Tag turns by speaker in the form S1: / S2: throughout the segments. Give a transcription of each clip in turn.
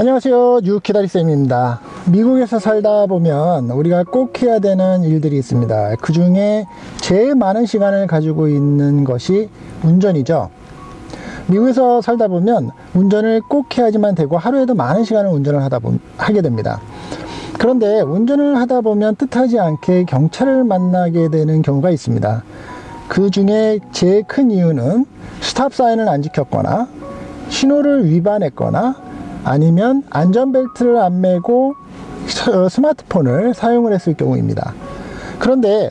S1: 안녕하세요. 뉴키다리쌤입니다. 미국에서 살다 보면 우리가 꼭 해야 되는 일들이 있습니다. 그 중에 제일 많은 시간을 가지고 있는 것이 운전이죠. 미국에서 살다 보면 운전을 꼭 해야지만 되고 하루에도 많은 시간을 운전을 하다 보, 하게 됩니다. 그런데 운전을 하다 보면 뜻하지 않게 경찰을 만나게 되는 경우가 있습니다. 그 중에 제일 큰 이유는 스탑 사인을 안 지켰거나 신호를 위반했거나 아니면 안전벨트를 안 매고 어, 스마트폰을 사용을 했을 경우입니다. 그런데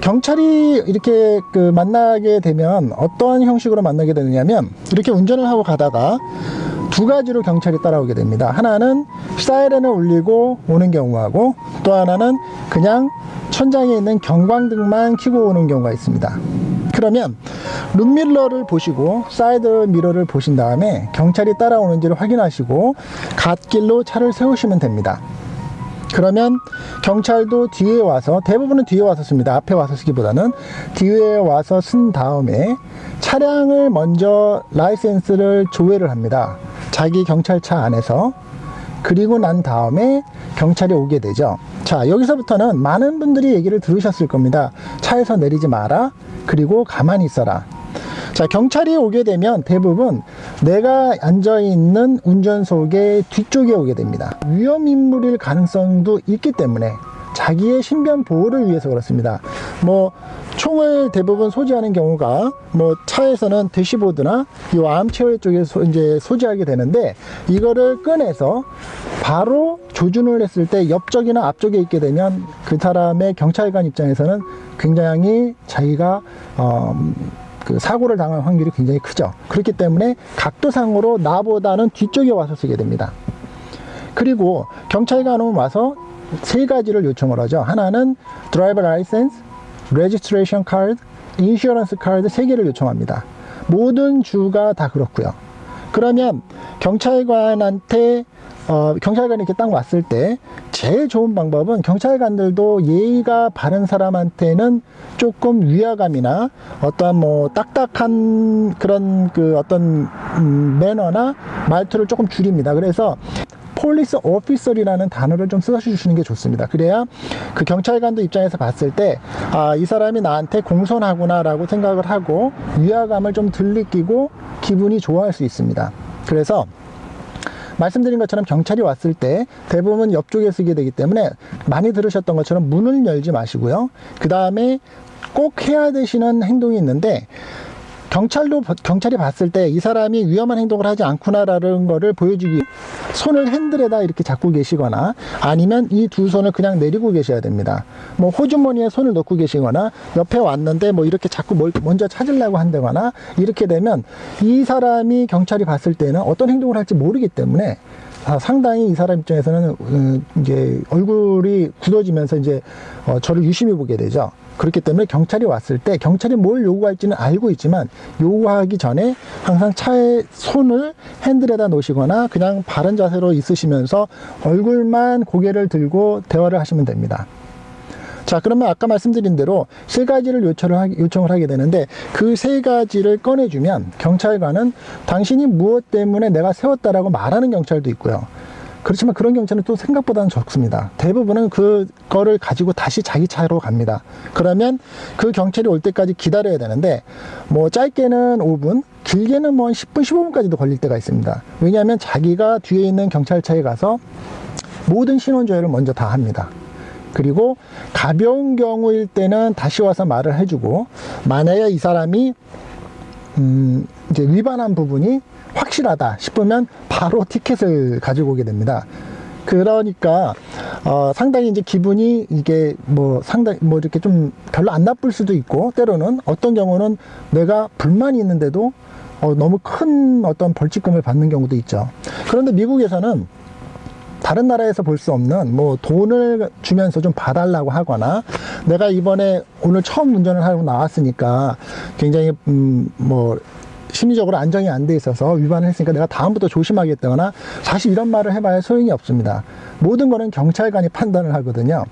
S1: 경찰이 이렇게 그 만나게 되면 어떠한 형식으로 만나게 되느냐면 이렇게 운전을 하고 가다가 두 가지로 경찰이 따라오게 됩니다. 하나는 사이렌을 울리고 오는 경우하고 또 하나는 그냥 천장에 있는 경광등만 켜고 오는 경우가 있습니다. 그러면 룸미러를 보시고 사이드 미러를 보신 다음에 경찰이 따라오는지를 확인하시고 갓길로 차를 세우시면 됩니다. 그러면 경찰도 뒤에 와서 대부분은 뒤에 와서 씁니다. 앞에 와서 쓰기보다는 뒤에 와서 쓴 다음에 차량을 먼저 license를 조회를 합니다. 자기 경찰차 안에서 그리고 난 다음에 경찰이 오게 되죠. 자, 여기서부터는 많은 분들이 얘기를 들으셨을 겁니다. 차에서 내리지 마라. 그리고 가만히 있어라. 자, 경찰이 오게 되면 대부분 내가 앉아있는 운전석의 뒤쪽에 오게 됩니다. 위험인물일 가능성도 있기 때문에 자기의 신변 보호를 위해서 그렇습니다. 뭐 총을 대부분 소지하는 경우가 뭐 차에서는 대시보드나 이 암체어 쪽에 소, 이제 소지하게 되는데 이거를 꺼내서 바로 조준을 했을 때 옆쪽이나 앞쪽에 있게 되면 그 사람의 경찰관 입장에서는 굉장히 자기가 어, 그 사고를 당할 확률이 굉장히 크죠. 그렇기 때문에 각도상으로 나보다는 뒤쪽에 와서 쓰게 됩니다. 그리고 경찰관은 와서 세 가지를 요청을 하죠. 하나는 driver license, registration card, insurance card 세 개를 요청합니다. 모든 주가 다 그렇고요. 그러면 경찰관한테 어, 경찰관이 이렇게 딱 왔을 때 제일 좋은 방법은 경찰관들도 예의가 바른 사람한테는 조금 위화감이나 어떤 뭐 딱딱한 그런 그 어떤 음, 매너나 말투를 조금 줄입니다. 그래서 police officer라는 단어를 좀 써주시는 게 좋습니다. 그래야 그 경찰관도 입장에서 봤을 때, 아, 이 사람이 나한테 공손하구나 라고 생각을 하고 위화감을 좀덜 느끼고 기분이 좋아할 수 있습니다. 그래서 말씀드린 것처럼 경찰이 왔을 때 대부분 옆쪽에 쓰게 되기 때문에 많이 들으셨던 것처럼 문을 열지 마시고요. 그 다음에 꼭 해야 되시는 행동이 있는데 경찰도 경찰이 봤을 때 이 사람이 위험한 행동을 하지 않구나라는 거를 보여주기 손을 핸들에다 이렇게 잡고 계시거나 아니면 이 두 손을 그냥 내리고 계셔야 됩니다. 뭐 호주머니에 손을 넣고 계시거나 옆에 왔는데 뭐 이렇게 자꾸 뭘 먼저 찾으려고 한다거나 이렇게 되면 이 사람이 경찰이 봤을 때는 어떤 행동을 할지 모르기 때문에 아, 상당히 이 사람 입장에서는 음, 이제 얼굴이 굳어지면서 이제 어, 저를 유심히 보게 되죠. 그렇기 때문에 경찰이 왔을 때 경찰이 뭘 요구할지는 알고 있지만 요구하기 전에 항상 차에 손을 핸들에다 놓으시거나 그냥 바른 자세로 있으시면서 얼굴만 고개를 들고 대화를 하시면 됩니다. 자 그러면 아까 말씀드린 대로 세 가지를 요청을, 하, 요청을 하게 되는데 그 세 가지를 꺼내주면 경찰관은 당신이 무엇 때문에 내가 세웠다라고 말하는 경찰도 있고요 그렇지만 그런 경찰은 또 생각보다는 적습니다. 대부분은 그거를 가지고 다시 자기 차로 갑니다. 그러면 그 경찰이 올 때까지 기다려야 되는데 뭐 짧게는 5분, 길게는 뭐 10분, 15분까지도 걸릴 때가 있습니다. 왜냐하면 자기가 뒤에 있는 경찰차에 가서 모든 신원 조회를 먼저 다 합니다. 그리고 가벼운 경우일 때는 다시 와서 말을 해주고 만약에 이 사람이 음 이제 위반한 부분이 확실하다 싶으면 바로 티켓을 가지고 오게 됩니다. 그러니까 어, 상당히 이제 기분이 이게 뭐 상당히 뭐 이렇게 좀 별로 안 나쁠 수도 있고 때로는 어떤 경우는 내가 불만이 있는데도 어, 너무 큰 어떤 벌칙금을 받는 경우도 있죠. 그런데 미국에서는 다른 나라에서 볼 수 없는 뭐 돈을 주면서 좀 봐달라고 하거나 내가 이번에 오늘 처음 운전을 하고 나왔으니까 굉장히 음 뭐 심리적으로 안정이 안 돼 있어서 위반을 했으니까 내가 다음부터 조심하겠다거나 사실 이런 말을 해봐야 소용이 없습니다. 모든 거는 경찰관이 판단을 하거든요.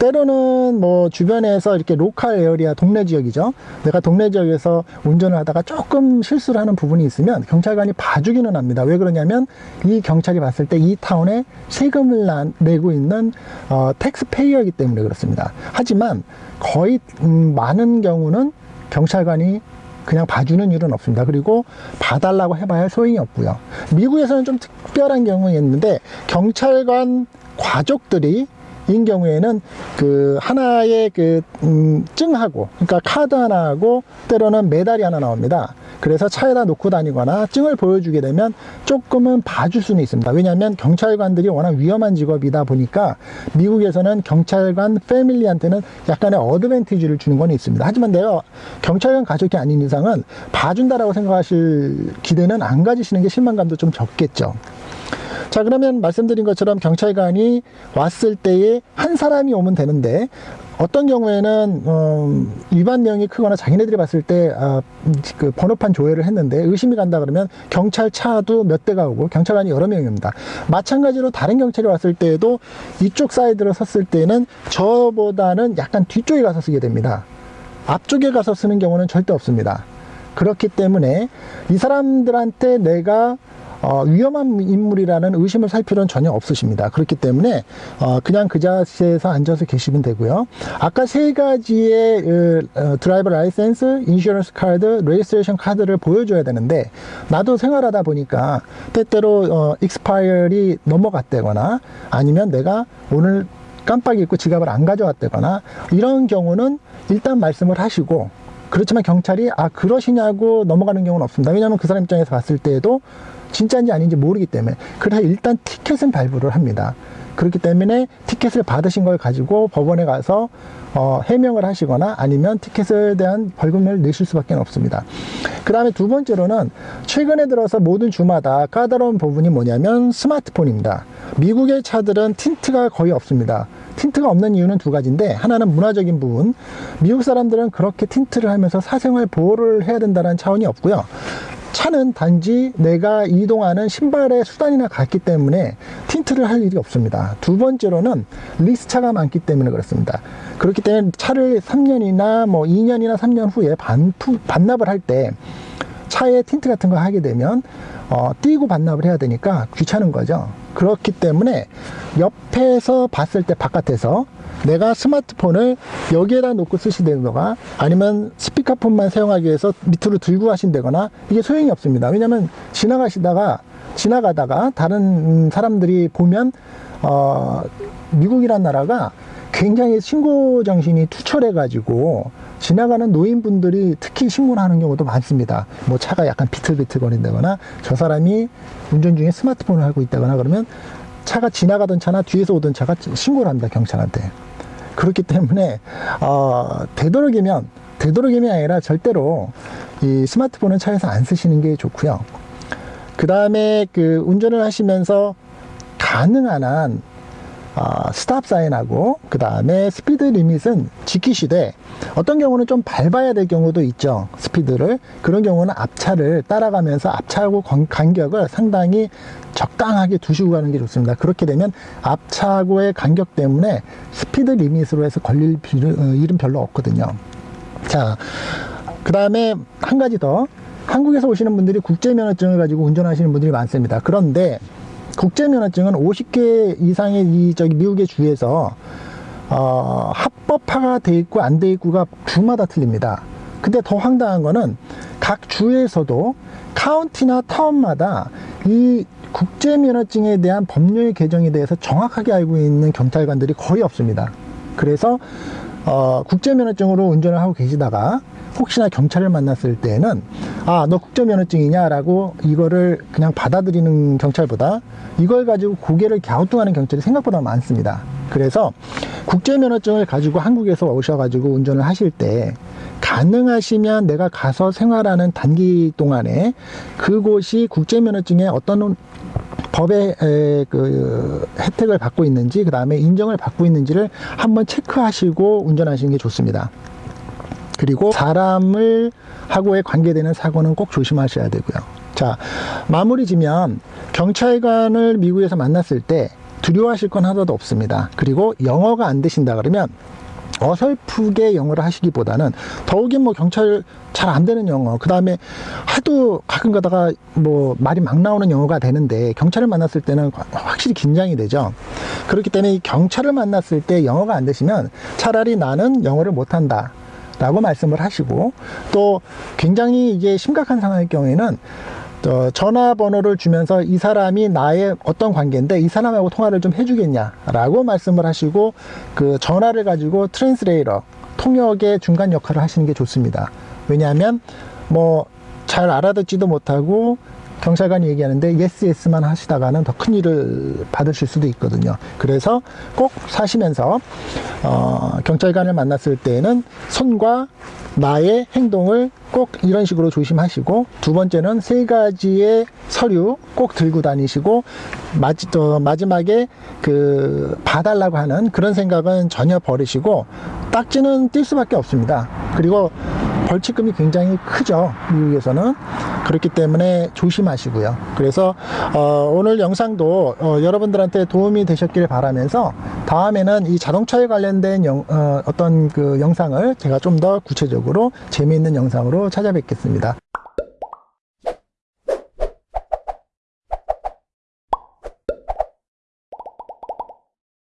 S1: 때로는 뭐 주변에서 이렇게 로컬 에어리아 동네 지역이죠. 내가 동네 지역에서 운전을 하다가 조금 실수를 하는 부분이 있으면 경찰관이 봐주기는 합니다. 왜 그러냐면 이 경찰이 봤을 때 이 타운에 세금을 나- 내고 있는 어, 텍스페이어이기 때문에 그렇습니다. 하지만 거의 음, 많은 경우는 경찰관이 그냥 봐주는 일은 없습니다. 그리고 봐달라고 해봐야 소용이 없고요. 미국에서는 좀 특별한 경우였는데 경찰관 가족들이 인 경우에는 그 하나의 그 음, 증하고 그러니까 카드 하나하고 때로는 메달이 하나 나옵니다. 그래서 차에다 놓고 다니거나 증을 보여주게 되면 조금은 봐줄 수는 있습니다. 왜냐하면 경찰관들이 워낙 위험한 직업이다 보니까 미국에서는 경찰관 패밀리한테는 약간의 어드밴티지를 주는 건 있습니다. 하지만 내가 경찰관 가족이 아닌 이상은 봐준다라고 생각하실 기대는 안 가지시는 게 실망감도 좀 적겠죠. 자 그러면 말씀드린 것처럼 경찰관이 왔을 때에 한 사람이 오면 되는데 어떤 경우에는 어, 위반 내용이 크거나 자기네들이 봤을 때 아, 그 번호판 조회를 했는데 의심이 간다 그러면 경찰차도 몇 대가 오고 경찰관이 여러 명입니다. 마찬가지로 다른 경찰이 왔을 때에도 이쪽 사이드로 섰을 때는 저보다는 약간 뒤쪽에 가서 쓰게 됩니다. 앞쪽에 가서 쓰는 경우는 절대 없습니다. 그렇기 때문에 이 사람들한테 내가 어, 위험한 인물이라는 의심을 살 필요는 전혀 없으십니다. 그렇기 때문에 어, 그냥 그 자세에서 앉아서 계시면 되고요. 아까 세 가지의 그, 어, driver license, insurance card, registration card를 보여줘야 되는데 나도 생활하다 보니까 때때로 어, expire이 넘어갔다거나 아니면 내가 오늘 깜빡 잊고 지갑을 안 가져왔다거나 이런 경우는 일단 말씀을 하시고 그렇지만 경찰이 아 그러시냐고 넘어가는 경우는 없습니다. 왜냐하면 그 사람 입장에서 봤을 때에도 진짜인지 아닌지 모르기 때문에 그래서 일단 티켓은 발부를 합니다. 그렇기 때문에 티켓을 받으신 걸 가지고 법원에 가서 어, 해명을 하시거나 아니면 티켓에 대한 벌금을 내실 수밖에 없습니다. 그 다음에 두 번째로는 최근에 들어서 모든 주마다 까다로운 부분이 뭐냐면 스마트폰입니다. 미국의 차들은 tint가 거의 없습니다. tint가 없는 이유는 두 가지인데 하나는 문화적인 부분. 미국 사람들은 그렇게 tint를 하면서 사생활 보호를 해야 된다는 차원이 없고요. 차는 단지 내가 이동하는 신발의 수단이나 같기 때문에 tint를 할 일이 없습니다. 두 번째로는 리스차가 많기 때문에 그렇습니다. 그렇기 때문에 차를 3년이나 뭐 2년이나 3년 후에 반, 반납을 할 때 차에 틴트 같은 거 하게 되면 어, 띄고 반납을 해야 되니까 귀찮은 거죠. 그렇기 때문에 옆에서 봤을 때 바깥에서 내가 스마트폰을 여기에다 놓고 쓰시다거나 아니면 스피커폰만 사용하기 위해서 밑으로 들고 하신다거나 이게 소용이 없습니다. 왜냐하면 지나가시다가 지나가다가 다른 사람들이 보면 어, 미국이란 나라가 굉장히 신고 정신이 투철해 가지고 지나가는 노인분들이 특히 신고를 하는 경우도 많습니다. 뭐 차가 약간 비틀비틀 거린다거나 저 사람이 운전 중에 스마트폰을 하고 있다거나 그러면 차가 지나가던 차나 뒤에서 오던 차가 신고를 합니다. 경찰한테. 그렇기 때문에 어, 되도록이면 되도록이면 아니라 절대로 이 스마트폰은 차에서 안 쓰시는 게 좋고요. 그 다음에 그 운전을 하시면서 가능한 한 어, stop sign하고 그 다음에 speed limit은 지키시되 어떤 경우는 좀 밟아야 될 경우도 있죠. 스피드를. 그런 경우는 앞차를 따라가면서 앞차하고 간격을 상당히 적당하게 두시고 가는 게 좋습니다. 그렇게 되면 앞차하고의 간격 때문에 speed limit으로 해서 걸릴 일은 별로 없거든요. 자그 다음에 한 가지 더. 한국에서 오시는 분들이 국제면허증을 가지고 운전하시는 분들이 많습니다. 그런데 국제면허증은 50개 이상의 이 저기 미국의 주에서 어, 합법화가 돼 있고 안 돼 있고가 주마다 틀립니다. 근데 더 황당한 거는 각 주에서도 카운티나 타운마다 이 국제면허증에 대한 법률 개정에 대해서 정확하게 알고 있는 경찰관들이 거의 없습니다. 그래서 어, 국제면허증으로 운전을 하고 계시다가 혹시나 경찰을 만났을 때는 아 너 국제면허증이냐 라고 이거를 그냥 받아들이는 경찰보다 이걸 가지고 고개를 갸우뚱하는 경찰이 생각보다 많습니다. 그래서 국제면허증을 가지고 한국에서 오셔가지고 운전을 하실 때 가능하시면 내가 가서 생활하는 단기 동안에 그곳이 국제면허증에 어떤 법의 그 혜택을 받고 있는지 그 다음에 인정을 받고 있는지를 한번 체크하시고 운전하시는 게 좋습니다 그리고 사람을 하고의 관계되는 사고는 꼭 조심하셔야 되고요. 자 마무리 지면 경찰관을 미국에서 만났을 때 두려워하실 건 하나도 없습니다. 그리고 영어가 안 되신다 그러면 어설프게 영어를 하시기보다는 더욱이 뭐 경찰 잘 안 되는 영어 그 다음에 저도 가끔 가다가 뭐 말이 막 나오는 영어가 되는데 경찰을 만났을 때는 확실히 긴장이 되죠. 그렇기 때문에 이 경찰을 만났을 때 영어가 안 되시면 차라리 나는 영어를 못한다 라고 말씀을 하시고 또 굉장히 이게 심각한 상황일 경우에는 어, 전화번호를 주면서 이 사람이 나의 어떤 관계인데 이 사람하고 통화를 좀 해주겠냐라고 말씀을 하시고 그 전화를 가지고 translator 통역의 중간 역할을 하시는 게 좋습니다. 왜냐하면 뭐 잘 알아듣지도 못하고 경찰관이 얘기하는데 yes yes만 하시다가는 더 큰 일을 받으실 수도 있거든요. 그래서 꼭 사시면서 어, 경찰관을 만났을 때에는 손과 나의 행동을 꼭 이런 식으로 조심하시고 두 번째는 세 가지의 서류 꼭 들고 다니시고 마지, 어, 마지막에 그 봐달라고 하는 그런 생각은 전혀 버리시고 딱지는 뛸 수밖에 없습니다. 그리고 벌칙금이 굉장히 크죠. 미국에서는. 그렇기 때문에 조심하시고요. 그래서 어, 오늘 영상도 어, 여러분들한테 도움이 되셨길 바라면서 다음에는 이 자동차에 관련된 영, 어, 어떤 그 영상을 제가 좀 더 구체적으로 재미있는 영상으로 찾아뵙겠습니다.